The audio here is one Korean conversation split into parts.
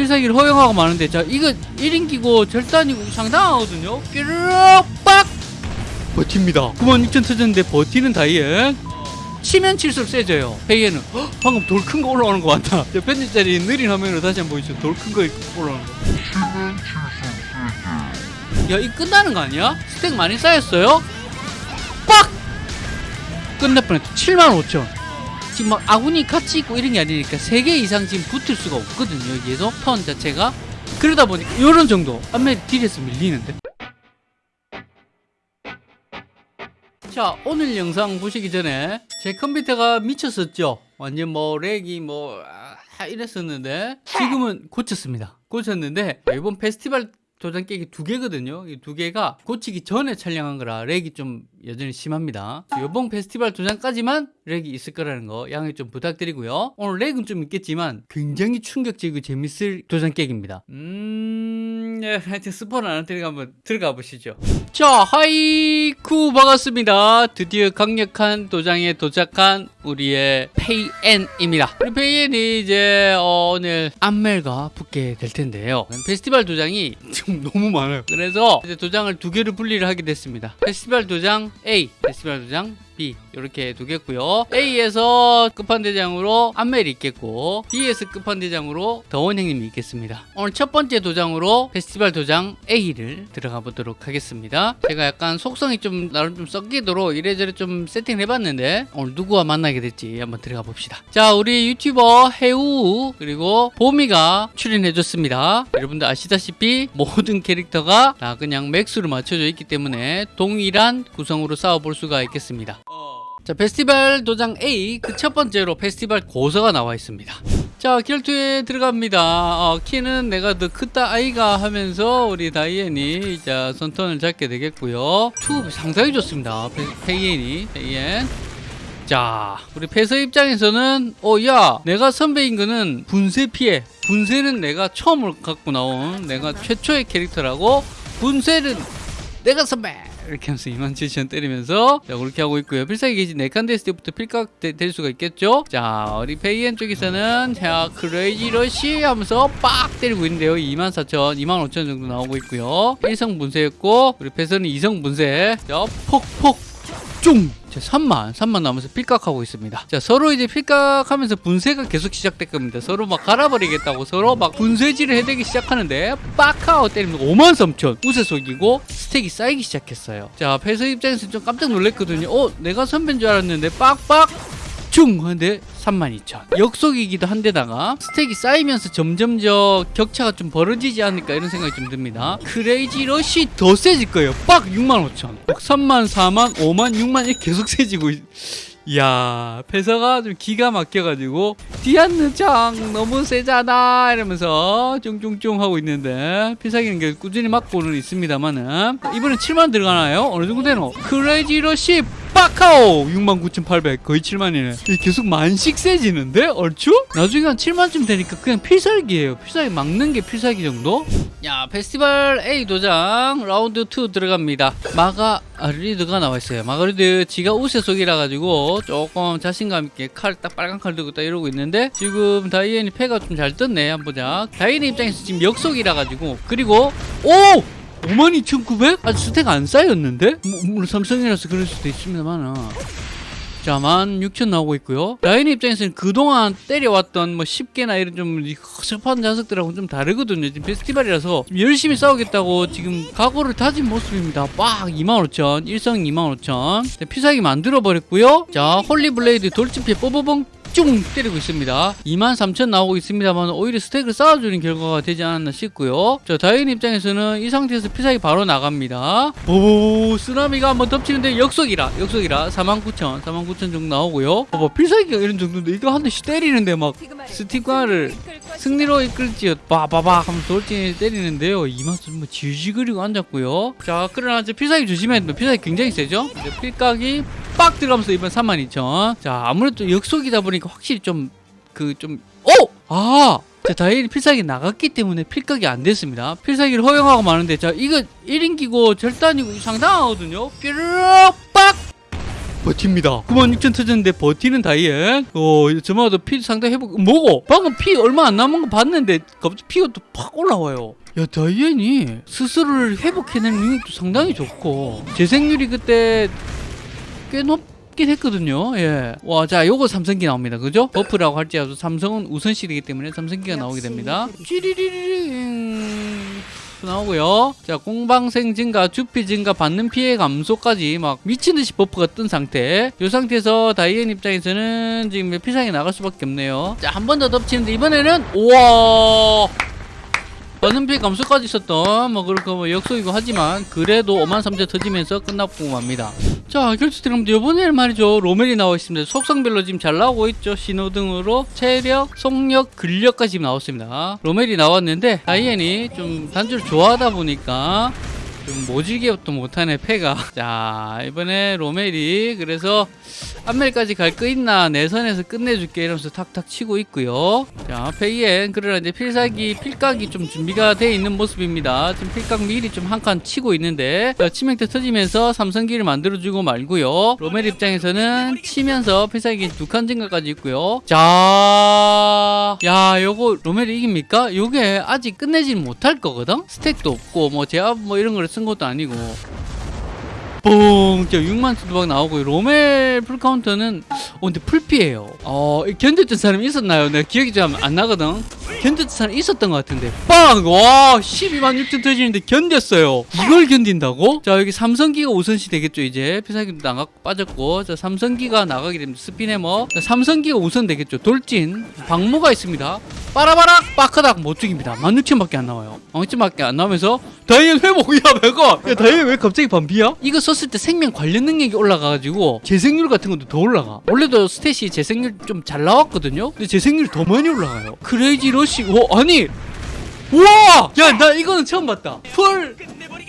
필살기를 허용하고 마는데 자 이거 1인기고 절단이고 상당하거든요 뾰르륵 빡 버팁니다 96,000 터졌는데 버티는 다이앤 치면 칠수록 세져요 페이엔은 헉, 방금 돌 큰 거 올라오는 거 같다 저 편집자님 느린 화면으로 다시 한번 보여주세요 돌 큰 거 올라오는 거야이 끝나는 거 아니야? 스택 많이 쌓였어요? 빡! 끝날 뻔했다 75,000 지금 막 아군이 같이 있고 이런 게 아니니까 3개 이상 지금 붙을 수가 없거든요. 계속 턴 자체가. 그러다 보니까 이런 정도 안멜 딜에서 밀리는데. 자 오늘 영상 보시기 전에 제 컴퓨터가 미쳤었죠? 완전 뭐 렉이 뭐 아, 이랬었는데 지금은 고쳤습니다. 고쳤는데 이번 페스티벌 도장 깨기 두 개거든요. 이 두 개가 고치기 전에 촬영한 거라 렉이 좀 여전히 심합니다. 이번 페스티벌 도장까지만 렉이 있을 거라는 거 양해 좀 부탁드리고요. 오늘 렉은 좀 있겠지만 굉장히 충격적이고 재밌을 도장 깨기입니다. 음, 네, 하여튼 스포는 안 들어가 한번 들어가 보시죠. 자, 하이쿠 반갑습니다. 드디어 강력한 도장에 도착한 우리의 페이엔입니다. 우리 페이엔이 이제 어, 오늘 안멜과 붙게 될 텐데요. 페스티벌 도장이 지금 너무 많아요. 그래서 이제 도장을 두 개를 분리를 하게 됐습니다. 페스티벌 도장 A, 페스티벌 도장 이렇게 두겠고요. A에서 끝판대장으로 안멜이 있겠고 B에서 끝판대장으로 더원 형님이 있겠습니다. 오늘 첫 번째 도장으로 페스티벌 도장 A를 들어가 보도록 하겠습니다. 제가 약간 속성이 좀 나름 좀 섞이도록 이래저래 좀 세팅을 해봤는데 오늘 누구와 만나게 될지 한번 들어가 봅시다. 자 우리 유튜버 해우 그리고 보미가 출연해줬습니다. 여러분들 아시다시피 모든 캐릭터가 다 그냥 max로 맞춰져 있기 때문에 동일한 구성으로 싸워볼 수가 있겠습니다. 자 페스티벌 도장 A 그 첫 번째로 페스티벌 고서가 나와 있습니다. 자 결투에 들어갑니다. 어, 키는 내가 더 크다 아이가 하면서 우리 다이앤이 자 선턴을 잡게 되겠고요. 투 상당히 좋습니다. 페, 페이엔이 페이엔 자 우리 패서 입장에서는 어야 내가 선배인 거는 분쇄 피해. 분쇄는 내가 처음으로 갖고 나온 내가 최초의 캐릭터라고 분쇄는 내가 선배 이렇게 하면서 2만 7천 때리면서. 자 그렇게 하고 있고요. 필살기 게이지 4칸 됐을 때부터 필각 되, 될 수가 있겠죠? 자 우리 페이엔 쪽에서는 자 crazy rush 하면서 빡 때리고 있는데요. 2만 4천 2만 5천 정도 나오고 있고요. 1성 분쇄했고 우리 패서는 2성 분쇄. 자 폭폭 쫑! 자, 3만, 3만 남아서 필각하고 있습니다. 자, 서로 이제 필각하면서 분쇄가 계속 시작될 겁니다. 서로 막 갈아버리겠다고 서로 막 분쇄질을 해대기 시작하는데, 빡하고 때리면 5만 3천. 우세 속이고 스택이 쌓이기 시작했어요. 자, 패서 입장에서 좀 깜짝 놀랐거든요. 어, 내가 선배인 줄 알았는데, 빡빡! 중! 하는데 32,000 역속이기도 한데다가 스택이 쌓이면서 점점 저 격차가 좀 벌어지지 않을까 이런 생각이 좀 듭니다 crazy rush 더 세질 거예요 빡 65,000 3만 4만 5만 6만 이렇게 계속 세지고 있... 이야 패서가 좀 기가 막혀가지고 디안느 장 너무 세잖아 이러면서 쫑쫑쫑 하고 있는데 게 꾸준히 맞고는 있습니다만은 이번엔 7만 들어가나요? 어느 정도 되노? crazy rush 빡카오. 69,800 거의 7만이네. 계속 만씩 세지는데 얼추? 나중에 한 7만쯤 되니까 그냥 필살기예요. 필살기 막는 게 필살기 정도? 야 페스티벌 A 도장 라운드 2 들어갑니다. 마가리드가 나와 있어요. 마가리드 지가 우세 속이라 가지고 조금 자신감 있게 칼 딱 빨간 칼 들고 딱 이러고 있는데 지금 다이앤이 패가 좀 잘 떴네. 한번 보자. 다이앤 입장에서 지금 역속이라 가지고. 그리고 오! 52,900? 아직 스택 안 쌓였는데? 뭐, 물론 삼성이라서 그럴 수도 있습니다만 자, 16,000 나오고 있고요. 라인 입장에서는 그동안 때려왔던 뭐 10개나 이런 좀 허접한 녀석들하고는 좀 다르거든요. 지금 페스티벌이라서 열심히 싸우겠다고 지금 각오를 다진 모습입니다. 빡! 25,000, 1성 25,000. 필살기 만들어버렸고요. 자, Holy Blade 돌진피에 뽀뽀봉 쭉 때리고 있습니다. 23,000 나오고 있습니다만 오히려 스택을 쌓아주는 결과가 되지 않았나 싶고요. 자 다이앤 입장에서는 이 상태에서 필살기 바로 나갑니다. 오 쓰나미가 한번 덮치는데 역속이라 역속이라 49,000 49,000 정도 나오고요. 봐봐 필살기가 이런 정도인데 이거 한 대씩 때리는데 막 스틱과를 승리로 이끌지요 빠바박 하면 돌진이 때리는데요. 이만큼 뭐 지지그리고 앉았고요. 자 그러나 이제 필살기 조심해야 됩니다. 필살기 굉장히 세죠? 이제 필각이 빡 들어가면서 이번 32,000. 자, 아무래도 역속이다 보니까 확실히 좀, 그, 좀, 오! 아! 자, 다행히 필살기 나갔기 때문에 필각이 안 됐습니다. 필살기를 허용하고 마는데, 자, 이거 1인기고 절단이고 상당하거든요? 뾰르륵 빡! 버팁니다 96,000 터졌는데 버티는 다이앤 어 저마다 피 상당히 회복 뭐고 방금 피 얼마 안 남은 거 봤는데 갑자기 피가 또 팍 올라와요 야 다이앤이 스스로를 회복해내는 능력도 상당히 좋고 재생률이 그때 꽤 높 긴 했거든요 예. 와 자 요거 삼성기 나옵니다 그죠? buff라고 할지라도 삼성은 우선시되기 때문에 삼성기가 나오게 됩니다 찌리리링 나오고요. 자, 공방생 증가, 주피 증가, 받는 피해 감소까지 막 미친듯이 buff가 뜬 상태. 이 상태에서 다이앤 입장에서는 지금 필살기 나갈 수밖에 없네요. 자, 한 번 더 덮치는데 이번에는 우와! 받는 피해 감소까지 있었던 뭐 그렇고 뭐 역속이고 하지만 그래도 5만 3천 터지면서 끝나고 맙니다. 자 결투 드럼도 이번에는 말이죠 로멜이 나와 있습니다. 속성별로 지금 잘 나오고 있죠. 신호등으로 체력, 속력, 근력까지 지금 나왔습니다. 로멜이 나왔는데 다이앤이 좀 단주를 좋아하다 보니까 좀또 못하네 패가 자 이번에 로멜이 그래서 안멜까지 갈 거 있나 내선에서 끝내줄게 이러면서 탁탁 치고 있고요. 자 페이엔 그러나 이제 필살기 필각이 좀 준비가 돼 있는 모습입니다. 지금 필각 미리 좀 한 칸 치고 있는데 자, 치명타 터지면서 삼성기를 만들어주고 말고요. 로멜 입장에서는 치면서 필살기 두 칸 증가까지 있고요. 자야 요거 로멜이 이깁니까? 요게 아직 끝내지는 못할 거거든? 스택도 없고 뭐 제압 뭐 이런 걸 쓴 것도 아니고 뽕! 진짜 6만 수두박 나오고 로멜 full counter는 어 근데 풀피예요. 어 견뎠던 사람이 있었나요? 내가 기억이 좀안 나거든. 견뎠던 사람이 있었던 것 같은데. 빵! 와 12만 6천 터지는데 견뎠어요. 이걸 견딘다고? 자 여기 삼성기가 우선시 되겠죠 이제. 필살기도 나가 빠졌고. 자 삼성기가 나가게 됩니다. 스피네머. 자, 삼성기가 우선 되겠죠. 돌진. 방모가 있습니다 빠라바락 빠크닥 못 죽입니다. 16,000밖에 안 나와요. 16,000밖에 안 나오면서 다이앤 회복이야 내가 야 다이앤 왜 갑자기 반피야? 이거 썼을 때 생명 관련 능력이 올라가가지고 재생률 같은 것도 더 올라가. 원래도 stat이 재생률 좀 잘 나왔거든요? 근데 재생률이 더 많이 올라가요. Crazy Rush 오 아니! 우와! 야 나 이거는 처음 봤다. full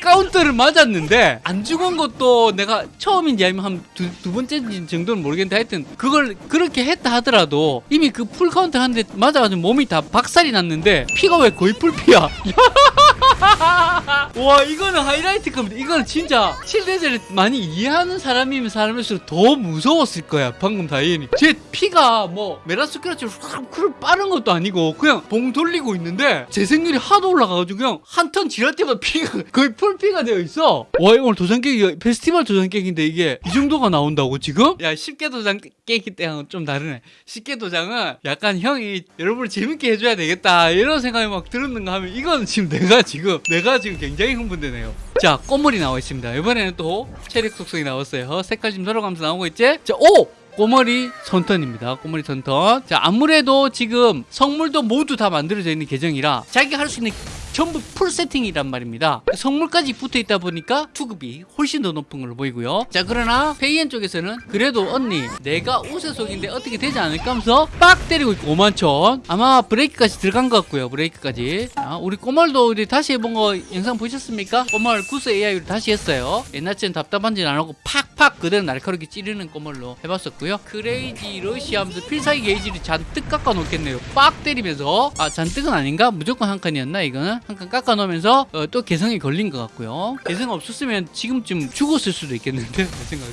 counter를 맞았는데 안 죽은 것도 내가 처음인지 아니면 한두 두 번째 정도는 모르겠는데 하여튼 그걸 그렇게 했다 하더라도 이미 그 full counter 한대 맞아가지고 몸이 다 박살이 났는데 피가 왜 거의 풀피야 와 이거는 하이라이트 겁니다 이거는 진짜 칠대죄를 많이 이해하는 사람이면 사람일수록 더 무서웠을 거야 방금 다이앤이. 제 피가 뭐 메라스크라치로 확 빠른 것도 아니고 그냥 봉 돌리고 있는데 재생률이 하도 올라가가지고 그냥 한 턴 지날 때마다 피가 거의 풀피가 되어 있어. 와 이거 오늘 도장 깨기 페스티벌 도장 깨기인데 이게 이 정도가 나온다고 지금? 야 십계 도장 깨기 때랑은 좀 다르네. 십계 도장은 약간 형이 여러분을 재밌게 해줘야 되겠다 이런 생각이 막 들었는가 하면 이건 지금 내가 지금 내가 지금 굉장히 흥분되네요 자 꽃물이 나와 있습니다 이번에는 또 체력 속성이 나왔어요 색깔 지금 돌아가면서 나오고 있지? 자 오! 꼬멀이 선턴입니다. 꼬멀이 선턴. 자, 아무래도 지금 성물도 모두 다 만들어져 있는 계정이라 자기가 할 수 있는 전부 full 세팅이란 말입니다. 성물까지 붙어 있다 보니까 투급이 훨씬 더 높은 걸로 보이고요. 자, 그러나 페이엔 쪽에서는 그래도 언니 내가 우세속인데 어떻게 되지 않을까 하면서 빡 때리고 있고 5만 천. 아마 브레이크까지 들어간 것 같고요. 브레이크까지. 자, 우리 꼬멀도 우리 다시 해본 거 영상 보셨습니까? 꼬멀 구스 AI로 다시 했어요. 옛날처럼 답답한지 안 하고 팍팍 그대로 날카롭게 찌르는 꼬멀로 해봤었고요. Crazy Rush 하면서 필살기 게이지를 잔뜩 깎아 놓겠네요. 빡 때리면서 아 잔뜩은 아닌가? 무조건 한 칸이었나 이거는? 한 칸 깎아 놓으면서 어, 또 개성이 걸린 것 같고요. 개성 없었으면 지금쯤 죽었을 수도 있겠는데 내 생각에.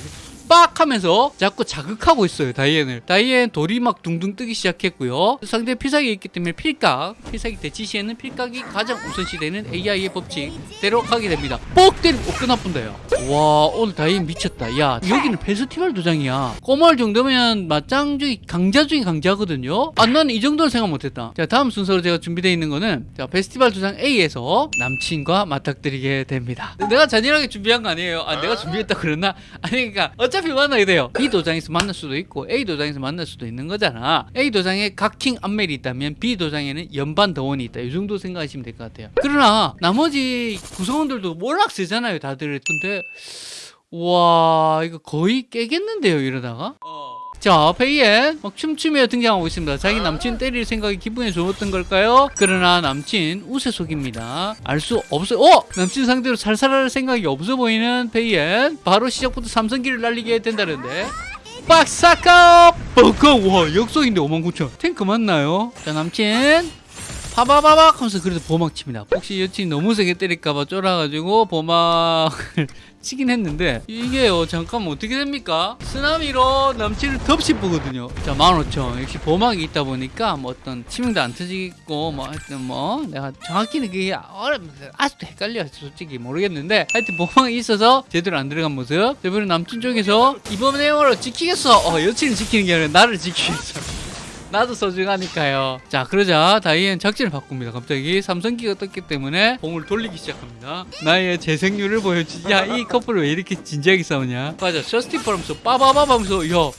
빡 하면서 자꾸 자극하고 있어요 다이앤을. 다이앤 돌이 막 둥둥 뜨기 시작했고요. 상대 필살기 있기 때문에 필각 필살기 대치 시에는 필각이 가장 우선시되는 AI의 법칙대로 가게 됩니다. 뻑 때리고 어, 끝나뿐다 야와 오늘 다이앤 미쳤다. 야 여기는 페스티벌 도장이야. 꼬멀 정도면 맞짱 중에 강자 중에 강자거든요. 아 나는 이 정도는 생각 못했다. 자 다음 순서로 제가 준비되어 있는 거는 자 페스티벌 도장 A에서 남친과 맞닥뜨리게 됩니다. 내가 잔인하게 준비한 거 아니에요? 아 내가 준비했다 그랬나? 아니 그러니까 어차피 만나게 돼요. B 도장에서 만날 수도 있고 A 도장에서 만날 수도 있는 거잖아. A 도장에 각킹 안멜이 있다면 B 도장에는 연반 더원이 있다. 이 정도 생각하시면 될 것 같아요. 그러나 나머지 구성원들도 워낙 세잖아요 다들. 근데 와 이거 거의 깨겠는데요 이러다가 자 페이엔 막 춤추며 등장하고 있습니다 자기 남친 때릴 생각이 기분이 좋았던 걸까요? 그러나 남친 우세 속입니다 알 수 없어요 어! 남친 상대로 살살할 생각이 없어 보이는 페이엔 바로 시작부터 삼성기를 날리게 된다는데 빡사카 뻥커 와 역속인데 59,000 탱크 맞나요? 자 남친 파바바박 하면서 그래도 보막 칩니다. 혹시 여친이 너무 세게 때릴까봐 쫄아가지고 보막을 치긴 했는데 이게요 잠깐만 어떻게 됩니까? 쓰나미로 덮시 보거든요. 자 15,000 역시 보막이 있다 보니까 뭐 어떤 치명도 안 터지고 뭐 하여튼 뭐 내가 정확히는 그게 어렵 아직도 헷갈려 솔직히 모르겠는데 하여튼 보막이 있어서 제대로 안 들어간 모습. 이번에 남친 쪽에서 이번 내용으로 지키겠어. 어 여친을 지키는 게 아니라 나를 지키겠어. 나도 소중하니까요. 자, 그러자 다이앤 작전을 바꿉니다. 갑자기 삼성기가 떴기 때문에 공을 돌리기 시작합니다. 나의 재생률을 보여주지. 야, 이 커플 왜 이렇게 진지하게 싸우냐? 맞아, 셔스티 포럼서 빠바바바 하면서, 야,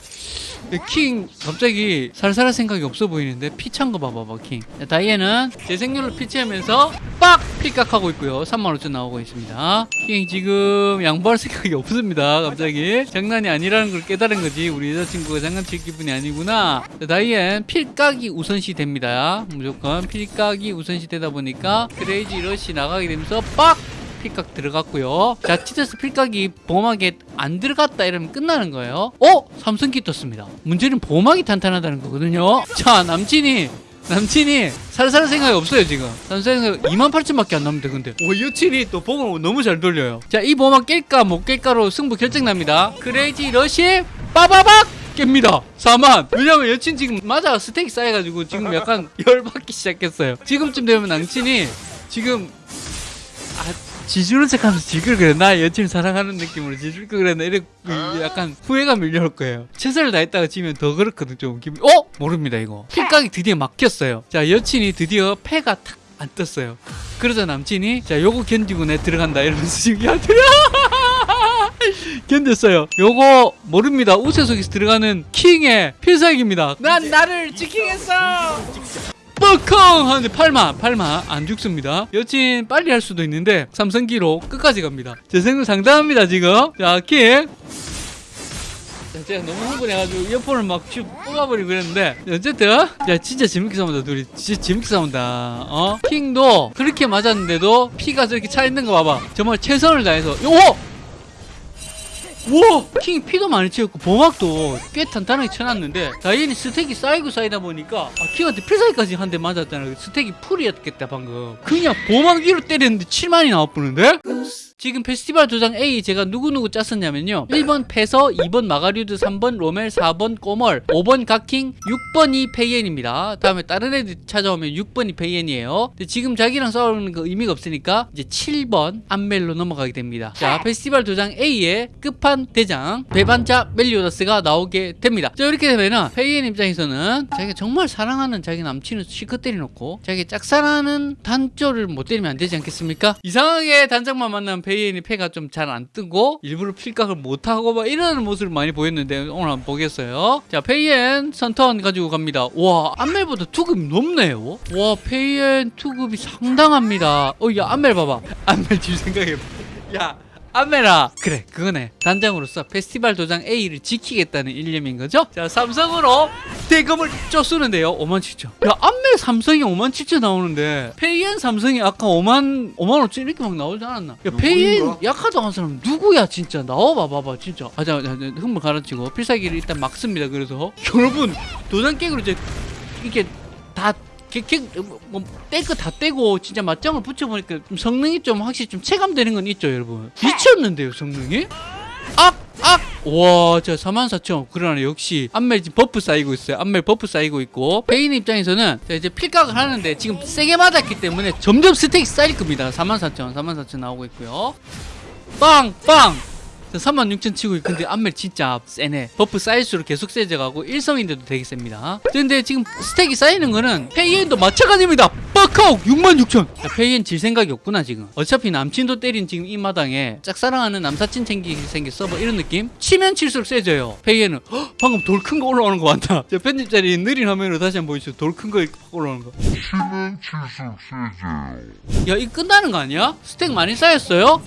킹 갑자기 살살할 생각이 없어 보이는데 피 찬 거 봐봐봐 킹. 자, 다이앤은 재생률을 피치하면서 빡! 필각하고 있고요. 35,000 나오고 있습니다. 킹 지금 양보할 생각이 없습니다 갑자기. 장난이 아니라는 걸 깨달은 거지. 우리 여자친구가 장난칠 기분이 아니구나. 자, 다이앤 필각이 우선시 됩니다. 무조건 필각이 우선시 되다 보니까 Crazy Rush 나가게 되면서 빡! 필각 들어갔고요. 자, 치테스 필각이 보호막에 안 들어갔다 이러면 끝나는 거예요. 어? 삼성기 떴습니다. 문제는 보호막이 탄탄하다는 거거든요. 자, 남친이 남친이 살살 생각이 없어요 지금 생각 2만 8천밖에 안 남는데 근데 오 여친이 또 보험을 너무 잘 돌려요 자 이 보험만 깰까 못 깰까로 승부 결정납니다 크레이지 러시 빠바박 깹니다 4만 왜냐면 여친 지금 맞아 스테이크 쌓여가지고 지금 약간 열받기 시작했어요 지금쯤 되면 남친이 지금 아 지주는 척하면서 질걸 그래. 나 여친을 사랑하는 느낌으로 지줄 걸 그랬나? 이래 약간 후회가 밀려올 거예요. 최선을 다했다가 지면 더 그렇거든 좀 기분. 어? 모릅니다 이거. 필각이 드디어 막혔어요. 자 여친이 드디어 패가 탁 안 떴어요. 그러자 남친이 자 요거 견디고 내 들어간다. 이러면서 지금 야 들어 견뎠어요. 요거 모릅니다. 우세속에서 들어가는 킹의 필살기입니다. 난 나를 지키겠어 뻐컹 하는데 8만 8만 안 죽습니다. 여친 빨리 할 수도 있는데 삼성기로 끝까지 갑니다. 제 생각 상당합니다 지금. 자킹 자, 제가 너무 흥분해가지고 이어폰을 막슉 뽑아버리고 그랬는데 어쨌든 야 진짜 재밌게 싸운다 둘이. 진짜 재밌게 싸운다. 어? 킹도 그렇게 맞았는데도 피가 저렇게 차 있는 거 봐봐. 정말 최선을 다해서. 요 우와! 킹이 피도 많이 채웠고 보막도 꽤 탄탄하게 쳐놨는데 다이앤이 스택이 쌓이고 쌓이다 보니까 아, 킹한테 필살기까지 한 대 맞았잖아 스택이 풀이었겠다 방금. 그냥 보막 위로 때렸는데 7만이 나와보는데? 지금 페스티벌 도장 A 제가 누구누구 짰었냐면요. 1번 페서 2번 마가류드 3번 로멜 4번 꼬멀 5번 각킹 6번이 페이엔입니다. 다음에 다른 애들 찾아오면 6번이 페이엔이에요. 근데 지금 자기랑 싸우는 거 의미가 없으니까 이제 7번 안멜로 넘어가게 됩니다. 자 페스티벌 도장 A의 끝판 대장 배반자 멜리오다스가 나오게 됩니다. 자 이렇게 되면은 페이엔 입장에서는 자기가 정말 사랑하는 자기 남친을 실컷 때려놓고 자기 짝사랑하는 단장을 못 때리면 안 되지 않겠습니까? 이상하게 단장만 만나면 페이엔이 패가 좀 잘 안 뜨고 일부러 필각을 못하고 막 이러는 모습을 많이 보였는데 오늘 한번 보겠어요. 자 페이엔 선턴 가지고 갑니다. 와 안멜보다 투급이 높네요. 와 페이엔 투급이 상당합니다. 어야 안멜 봐봐. 안멜 지금 생각해봐. 야 안메라. 그래 그거네. 단장으로서 페스티벌 도장 A를 지키겠다는 일념인 거죠? 자 삼성으로 대금을 쪼 쓰는데요 5만 7천. 야 안메 삼성이 5만 7천 나오는데 페이엔 삼성이 아까 5만 5만 5천 이렇게 막 나오지 않았나? 야 페이엔 약하다고 한 사람 누구야 진짜? 나와봐 봐봐 진짜. 아자 흥분 가르치고. 필살기를 일단 막습니다 그래서. 여러분 도장 깨기로 이제 이게 다 뭐, 떼고 다 떼고 진짜 맞짱을 붙여보니까 좀 성능이 좀 확실히 좀 체감되는 건 있죠 여러분 미쳤는데요 성능이? 악! 악! 와, 저 44,000. 그러나 역시 안멜 지금 buff 쌓이고 있어요. 안멜 buff 쌓이고 있고. 페인 입장에서는 자, 이제 필각을 하는데 지금 세게 맞았기 때문에 점점 스택이 쌓일 겁니다. 44,000, 44,000 나오고 있고요. 빵! 빵! 36,000 치고 있 근데 안멜 진짜 세네. buff 쌓일수록 계속 세져가고 일성인데도 되게 셉니다. 근데 지금 스택이 쌓이는 거는 페이엔도 마찬가지입니다. 빡하고 66,000 페이엔 질 생각이 없구나 지금. 어차피 남친도 때린 지금 이 마당에 짝사랑하는 남사친 챙기 생겼어? 뭐 이런 느낌? 치면 칠수록 세져요. 페이엔은 헉, 방금 돌 큰 거 올라오는 거 많다. 저 편집 자리 느린 화면으로 다시 한번 보여주세요. 돌 큰 거 올라오는 거. 치면 칠수록 세져요. 야, 이거 끝나는 거 아니야? 스택 많이 쌓였어요?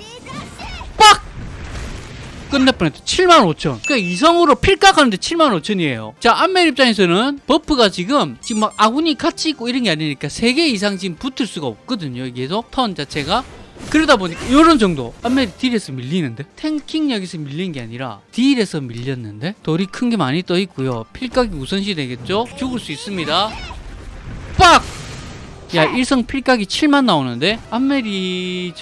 빡! 끝날 뻔했다. 7만 5천. 그러니까 이성으로 필각하는데 7만 5천이에요. 자, 안멜 입장에서는 buff가 지금 지금 막 아군이 같이 있고 이런 게 아니니까 3개 이상 지금 붙을 수가 없거든요. 계속 턴 자체가. 그러다 보니까 이런 정도 안멜이 deal에서 밀리는데 tanking력에서 밀린 게 아니라 deal에서 밀렸는데 돌이 큰 게 많이 떠 있고요 필각이 우선시 되겠죠 죽을 수 있습니다 빡 야 일성 필각이 7만 나오는데 안멜이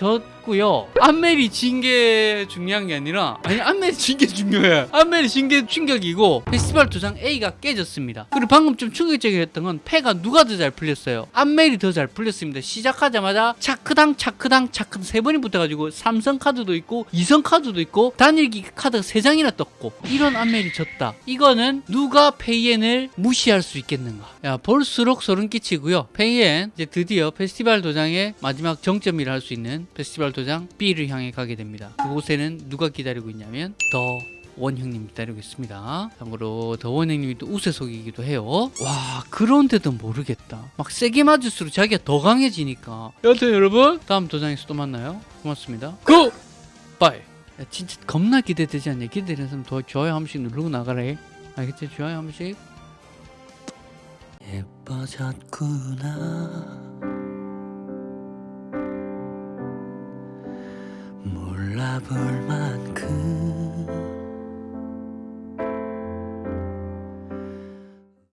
졌고요. 안멜이 진 게 중요한 게 아니라 아니 안멜이 진 게 중요해. 안멜이 진 게 충격이고 페스티벌 도장 A가 깨졌습니다. 그리고 방금 좀 충격적이었던 건 패가 누가 더 잘 풀렸어요? 안멜이 더 잘 풀렸습니다. 시작하자마자 차크당 차크당 차크당 세 번이 붙어가지고 삼성 카드도 있고 이성 카드도 있고 단일기 카드가 세 장이나 떴고 이런 안멜이 졌다. 이거는 누가 페이엔을 무시할 수 있겠는가? 야 볼수록 소름 끼치고요. 페이엔 이제 드디어 페스티벌 도장의 마지막 정점이라 할 수 있는 페스티벌 도장 B를 향해 가게 됩니다 그곳에는 누가 기다리고 있냐면 더 원형님 기다리고 있습니다. 참고로 The One 형님이 또 우세속이기도 해요. 와 그런데도 모르겠다. 막 세게 맞을수록 자기가 더 강해지니까. 여튼 여러분 다음 도장에서 또 만나요. 고맙습니다. Go! Bye. 야, 진짜 겁나 기대되지 않냐? 기대되는 사람 더 좋아요 한 번씩 누르고 나가라. 해. 알겠지? 좋아요 한 번씩. 예뻐졌구나. Sabor